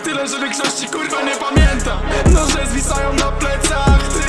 tyle, że większości kurwa nie pamięta. Noże zwisają na plecach, ty